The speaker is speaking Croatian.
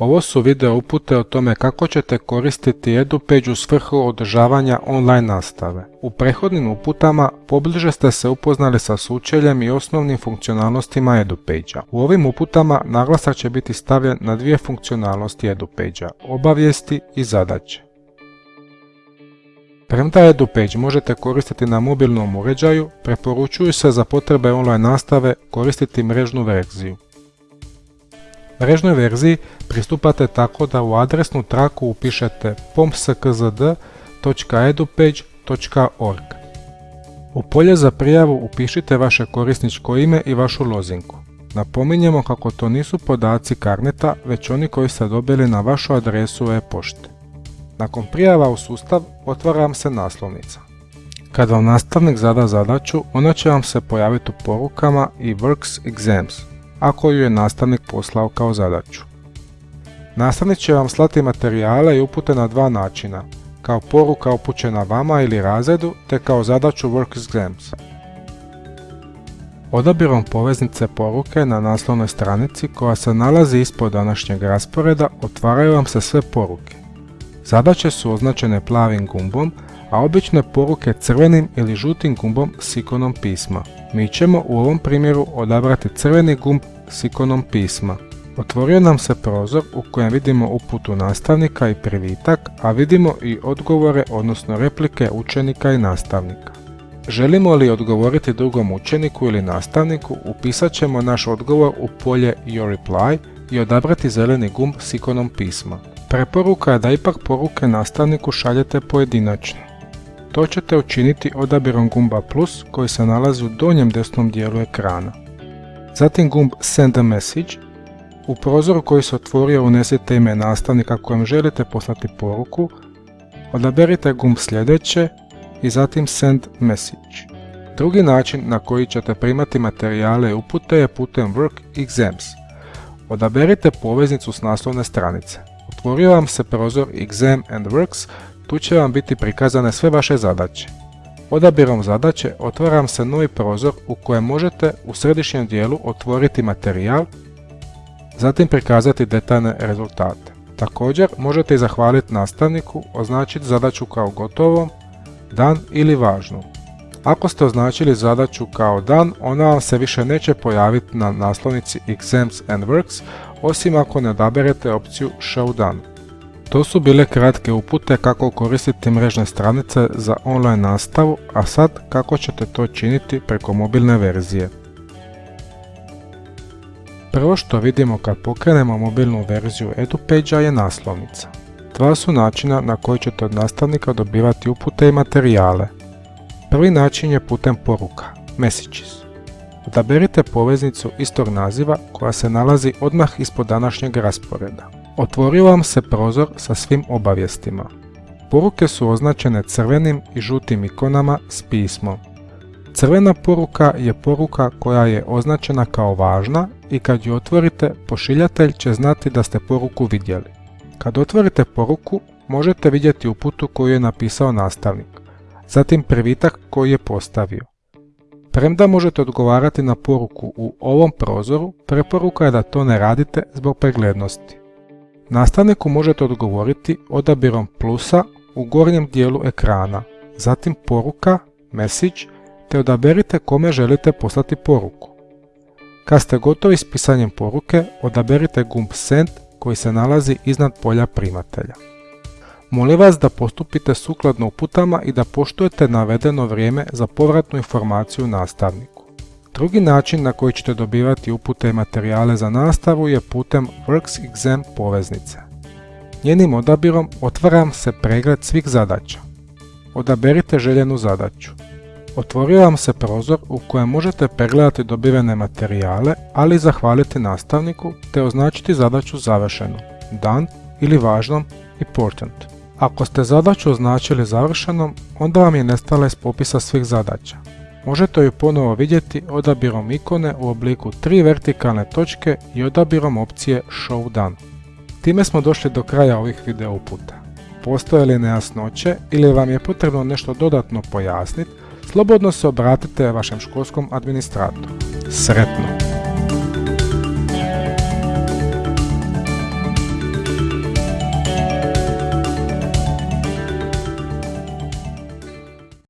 Ovo su video upute o tome kako ćete koristiti EduPage u svrhu održavanja online nastave. U prethodnim uputama pobliže ste se upoznali sa sučeljem i osnovnim funkcionalnostima EduPage-a. U ovim uputama naglasak će biti stavljen na dvije funkcionalnosti EduPage-a, obavijesti i zadaće. Premda EduPage možete koristiti na mobilnom uređaju, preporučuju se za potrebe online nastave koristiti mrežnu verziju. Mrežnoj verziji pristupate tako da u adresnu traku upišete pomskzd.edupage.org. U polje za prijavu upišite vaše korisničko ime i vašu lozinku. Napominjemo kako to nisu podaci karneta, već oni koji ste dobili na vašu adresu e-pošte. Nakon prijava u sustav otvara vam se naslovnica. Kad vam nastavnik zada zadaću, ona će vam se pojaviti u porukama i Works Exams, ako ju je nastavnik poslao kao zadaću. Nastavnik će vam slati materijale i upute na dva načina, kao poruka upućena vama ili razredu, te kao zadaću Work Exams. Odabirom poveznice poruke na naslovnoj stranici koja se nalazi ispod današnjeg rasporeda otvaraju vam se sve poruke. Zadaće su označene plavim gumbom, a obične poruke crvenim ili žutim gumbom s ikonom pisma. Mi ćemo u ovom primjeru odabrati crveni gumb s ikonom pisma. Otvorio nam se prozor u kojem vidimo uputu nastavnika i privitak, a vidimo i odgovore odnosno replike učenika i nastavnika. Želimo li odgovoriti drugom učeniku ili nastavniku, upisat ćemo naš odgovor u polje Your Reply i odabrati zeleni gumb s ikonom pisma. Preporuka je da ipak poruke nastavniku šaljete pojedinačno. To ćete učiniti odabirom gumba plus koji se nalazi u donjem desnom dijelu ekrana. Zatim gumb Send a message. U prozoru koji se otvorio unesite ime nastavnika kojem želite poslati poruku. Odaberite gumb sljedeće i zatim Send message. Drugi način na koji ćete primati materijale i upute je putem Work Exams. Odaberite poveznicu s naslovne stranice. Otvorio vam se prozor Exam and Works, tu će vam biti prikazane sve vaše zadaće. Odabirom zadaće otvaram se novi prozor u kojem možete u središnjem dijelu otvoriti materijal, zatim prikazati detaljne rezultate. Također možete i zahvaliti nastavniku, označiti zadaću kao gotovom, dan ili važnu. Ako ste označili zadaću kao dan, ona vam se više neće pojaviti na naslovnici Exams and Works, osim ako ne odaberete opciju Show Done. To su bile kratke upute kako koristiti mrežne stranice za online nastavu, a sad kako ćete to činiti preko mobilne verzije. Prvo što vidimo kad pokrenemo mobilnu verziju EduPage-a je naslovnica. Dva su načina na koji ćete od nastavnika dobivati upute i materijale. Prvi način je putem poruka, Messages. Odaberite poveznicu istog naziva koja se nalazi odmah ispod današnjeg rasporeda. Otvorio vam se prozor sa svim obavijestima. Poruke su označene crvenim i žutim ikonama s pismom. Crvena poruka je poruka koja je označena kao važna i kad ju otvorite, pošiljatelj će znati da ste poruku vidjeli. Kad otvorite poruku, možete vidjeti uputu koju je napisao nastavnik, zatim privitak koji je postavio. Premda možete odgovarati na poruku u ovom prozoru, preporuka je da to ne radite zbog preglednosti. Nastavniku možete odgovoriti odabirom plusa u gornjem dijelu ekrana, zatim poruka, message, te odaberite kome želite poslati poruku. Kad ste gotovi s pisanjem poruke, odaberite gumb Send koji se nalazi iznad polja primatelja. Molim vas da postupite sukladno uputama i da poštujete navedeno vrijeme za povratnu informaciju nastavniku. Drugi način na koji ćete dobivati upute i materijale za nastavu je putem Works Exam poveznice. Njenim odabirom otvaram se pregled svih zadaća. Odaberite željenu zadaću. Otvorio vam se prozor u kojem možete pregledati dobivene materijale, ali i zahvaliti nastavniku te označiti zadaću završenu, dan ili važnom, important. Ako ste zadaću označili završenom, onda vam je nestala iz popisa svih zadaća. Možete ju ponovo vidjeti odabirom ikone u obliku tri vertikalne točke i odabirom opcije Show Done. Time smo došli do kraja ovih video uputa. Postoje li nejasnoće ili vam je potrebno nešto dodatno pojasniti, slobodno se obratite vašem školskom administratoru. Sretno!